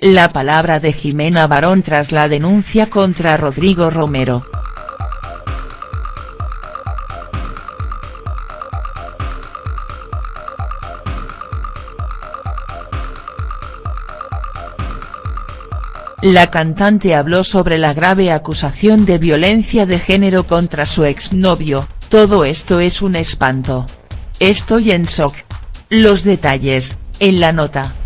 La palabra de Jimena Barón tras la denuncia contra Rodrigo Romero. La cantante habló sobre la grave acusación de violencia de género contra su exnovio, todo esto es un espanto. Estoy en shock. Los detalles, en la nota.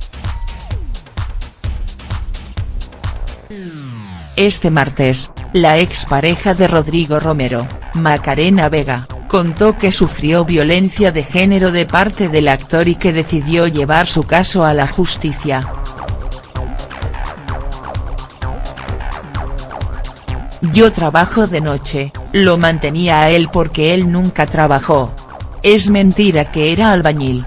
Este martes, la expareja de Rodrigo Romero, Macarena Vega, contó que sufrió violencia de género de parte del actor y que decidió llevar su caso a la justicia. Yo trabajo de noche, lo mantenía a él porque él nunca trabajó. Es mentira que era albañil.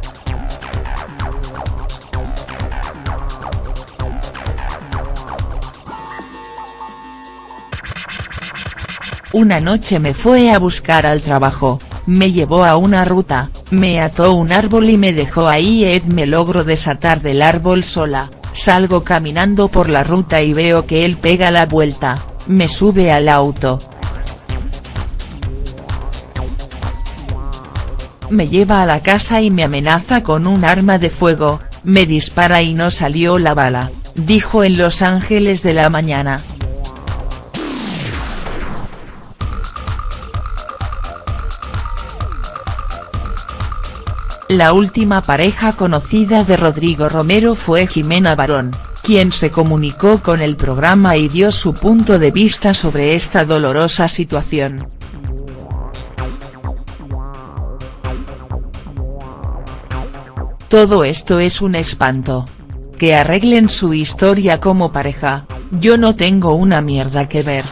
Una noche me fue a buscar al trabajo, me llevó a una ruta, me ató un árbol y me dejó ahí. Ed me logro desatar del árbol sola, salgo caminando por la ruta y veo que él pega la vuelta, me sube al auto. Me lleva a la casa y me amenaza con un arma de fuego, me dispara y no salió la bala, dijo en Los Ángeles de la mañana. La última pareja conocida de Rodrigo Romero fue Jimena Barón, quien se comunicó con el programa y dio su punto de vista sobre esta dolorosa situación. Todo esto es un espanto. Que arreglen su historia como pareja, yo no tengo una mierda que ver.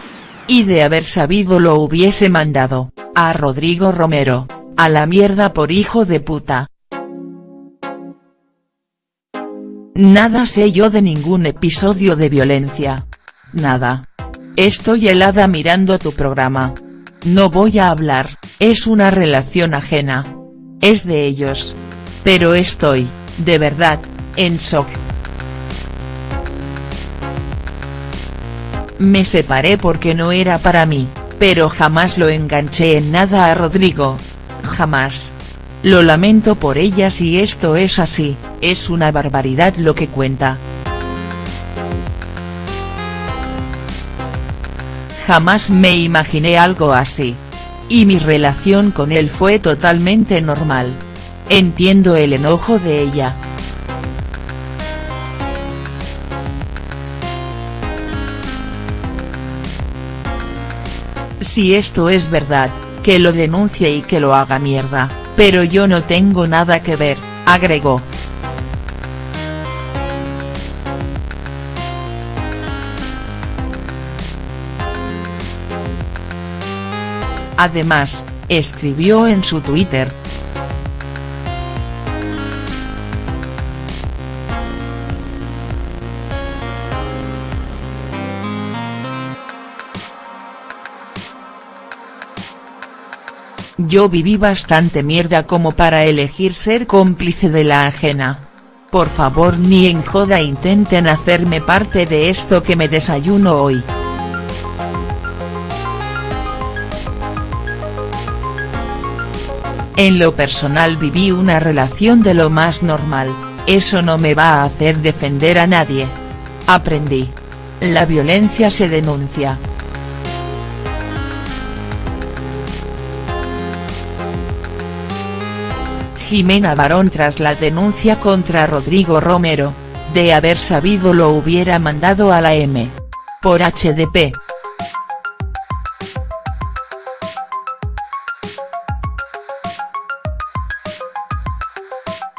Y de haber sabido lo hubiese mandado, a Rodrigo Romero, a la mierda por hijo de puta. Nada sé yo de ningún episodio de violencia. Nada. Estoy helada mirando tu programa. No voy a hablar, es una relación ajena. Es de ellos. Pero estoy, de verdad, en shock. Me separé porque no era para mí, pero jamás lo enganché en nada a Rodrigo. Jamás. Lo lamento por ella si esto es así, es una barbaridad lo que cuenta. Jamás me imaginé algo así. Y mi relación con él fue totalmente normal. Entiendo el enojo de ella. Si esto es verdad, que lo denuncie y que lo haga mierda. Pero yo no tengo nada que ver, agregó. Además, escribió en su Twitter, Yo viví bastante mierda como para elegir ser cómplice de la ajena. Por favor ni en joda intenten hacerme parte de esto que me desayuno hoy. En lo personal viví una relación de lo más normal, eso no me va a hacer defender a nadie. Aprendí. La violencia se denuncia. Jimena Barón tras la denuncia contra Rodrigo Romero, de haber sabido lo hubiera mandado a la M. Por HDP.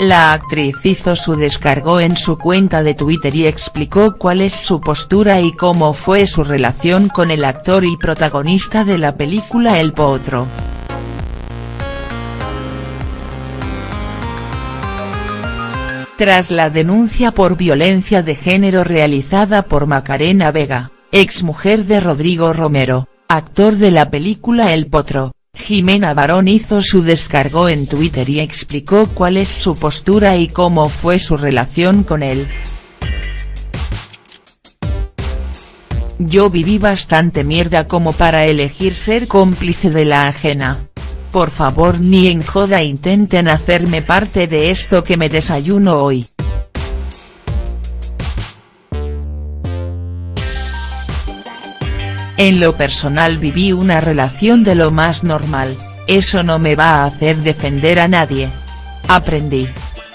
La actriz hizo su descargo en su cuenta de Twitter y explicó cuál es su postura y cómo fue su relación con el actor y protagonista de la película El Potro. Tras la denuncia por violencia de género realizada por Macarena Vega, exmujer de Rodrigo Romero, actor de la película El Potro, Jimena Barón hizo su descargo en Twitter y explicó cuál es su postura y cómo fue su relación con él. Yo viví bastante mierda como para elegir ser cómplice de la ajena. Por favor ni en joda intenten hacerme parte de esto que me desayuno hoy. En lo personal viví una relación de lo más normal, eso no me va a hacer defender a nadie. Aprendí.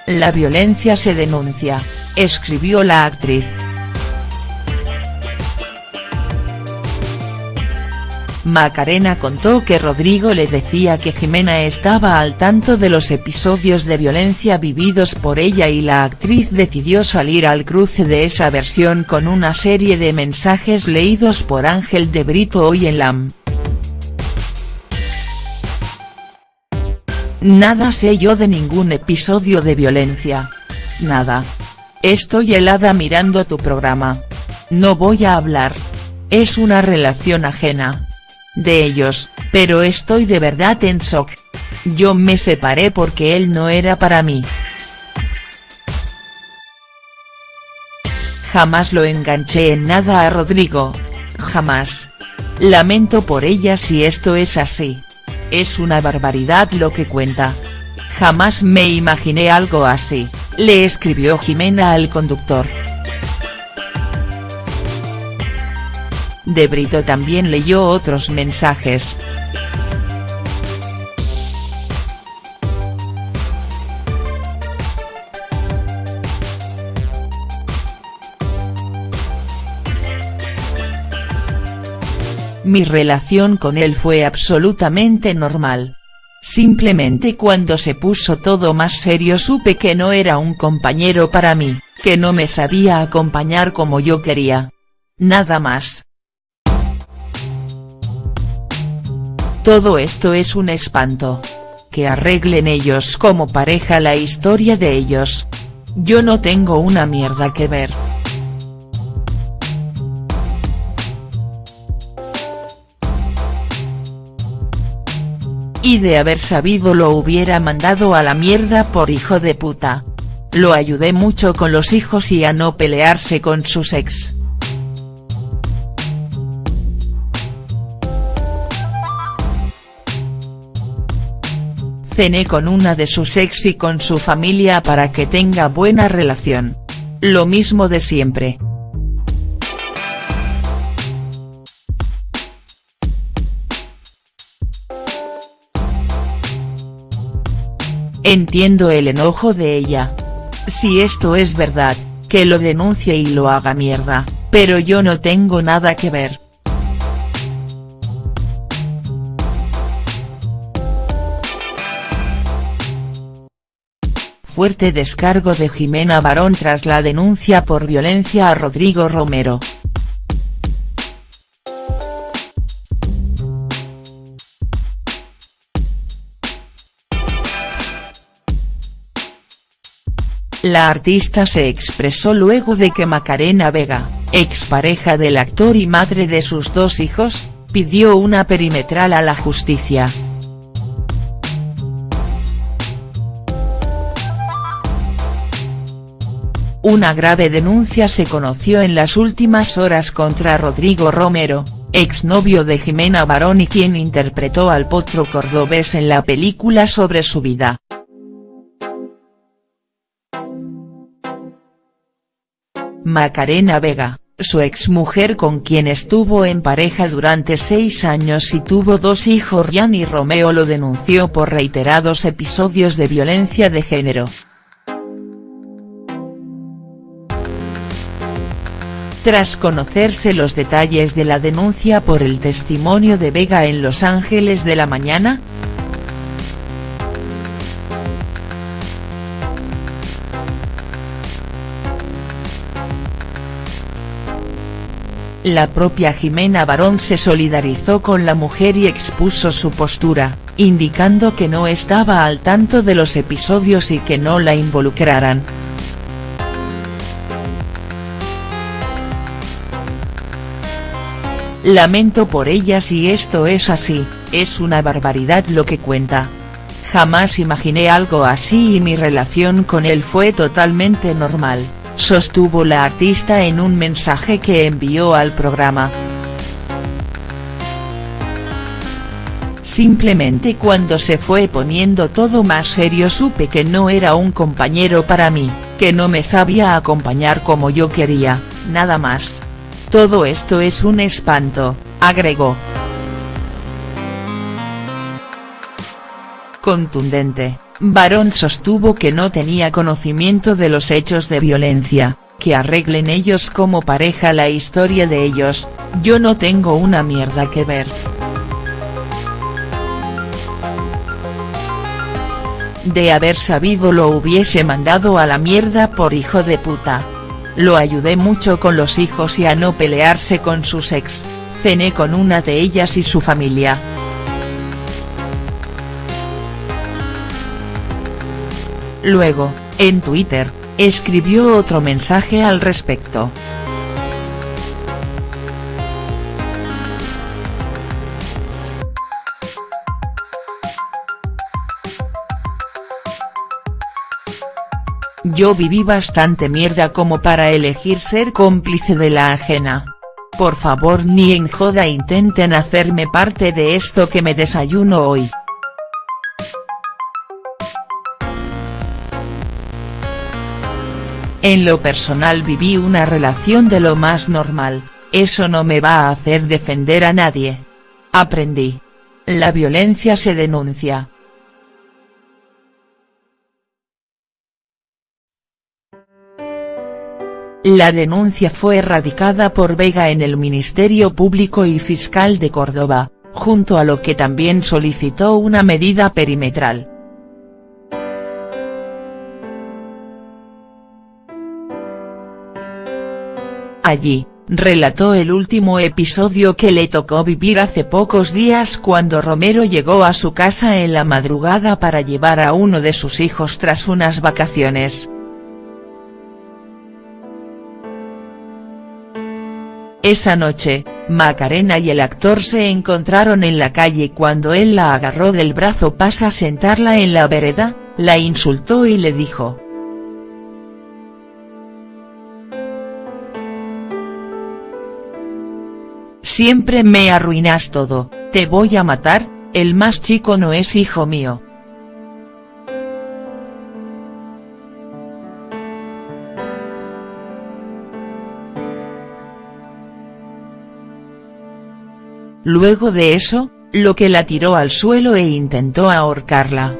La violencia se denuncia, escribió la actriz. Macarena contó que Rodrigo le decía que Jimena estaba al tanto de los episodios de violencia vividos por ella y la actriz decidió salir al cruce de esa versión con una serie de mensajes leídos por Ángel de Brito hoy en LAM. Nada sé yo de ningún episodio de violencia. Nada. Estoy helada mirando tu programa. No voy a hablar. Es una relación ajena de ellos, pero estoy de verdad en shock. Yo me separé porque él no era para mí. Jamás lo enganché en nada a Rodrigo. Jamás. Lamento por ella si esto es así. Es una barbaridad lo que cuenta. Jamás me imaginé algo así, le escribió Jimena al conductor. De Brito también leyó otros mensajes. Mi relación con él fue absolutamente normal. Simplemente cuando se puso todo más serio supe que no era un compañero para mí, que no me sabía acompañar como yo quería. Nada más. Todo esto es un espanto. Que arreglen ellos como pareja la historia de ellos. Yo no tengo una mierda que ver. Y de haber sabido lo hubiera mandado a la mierda por hijo de puta. Lo ayudé mucho con los hijos y a no pelearse con sus ex. Cené con una de sus ex y con su familia para que tenga buena relación. Lo mismo de siempre. Entiendo el enojo de ella. Si esto es verdad, que lo denuncie y lo haga mierda, pero yo no tengo nada que ver. Fuerte descargo de Jimena Barón tras la denuncia por violencia a Rodrigo Romero. La artista se expresó luego de que Macarena Vega, expareja del actor y madre de sus dos hijos, pidió una perimetral a la justicia. Una grave denuncia se conoció en las últimas horas contra Rodrigo Romero, exnovio de Jimena Barón y quien interpretó al potro cordobés en la película sobre su vida. Macarena Vega, su exmujer con quien estuvo en pareja durante seis años y tuvo dos hijos Ryan y Romeo lo denunció por reiterados episodios de violencia de género. Tras conocerse los detalles de la denuncia por el testimonio de Vega en Los Ángeles de la Mañana, La propia Jimena Barón se solidarizó con la mujer y expuso su postura, indicando que no estaba al tanto de los episodios y que no la involucraran. Lamento por ella si esto es así, es una barbaridad lo que cuenta. Jamás imaginé algo así y mi relación con él fue totalmente normal, sostuvo la artista en un mensaje que envió al programa. Simplemente cuando se fue poniendo todo más serio supe que no era un compañero para mí, que no me sabía acompañar como yo quería, nada más. Todo esto es un espanto, agregó. Contundente, Barón sostuvo que no tenía conocimiento de los hechos de violencia, que arreglen ellos como pareja la historia de ellos, yo no tengo una mierda que ver. De haber sabido lo hubiese mandado a la mierda por hijo de puta. Lo ayudé mucho con los hijos y a no pelearse con sus ex, cené con una de ellas y su familia. Luego, en Twitter, escribió otro mensaje al respecto. Yo viví bastante mierda como para elegir ser cómplice de la ajena. Por favor ni en joda intenten hacerme parte de esto que me desayuno hoy. En lo personal viví una relación de lo más normal, eso no me va a hacer defender a nadie. Aprendí. La violencia se denuncia, La denuncia fue erradicada por Vega en el Ministerio Público y Fiscal de Córdoba, junto a lo que también solicitó una medida perimetral. Allí, relató el último episodio que le tocó vivir hace pocos días cuando Romero llegó a su casa en la madrugada para llevar a uno de sus hijos tras unas vacaciones. Esa noche, Macarena y el actor se encontraron en la calle cuando él la agarró del brazo pasa a sentarla en la vereda, la insultó y le dijo. Siempre me arruinas todo, te voy a matar, el más chico no es hijo mío. Luego de eso, lo que la tiró al suelo e intentó ahorcarla.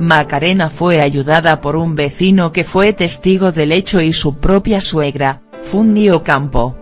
Macarena fue ayudada por un vecino que fue testigo del hecho y su propia suegra, Fundio Campo.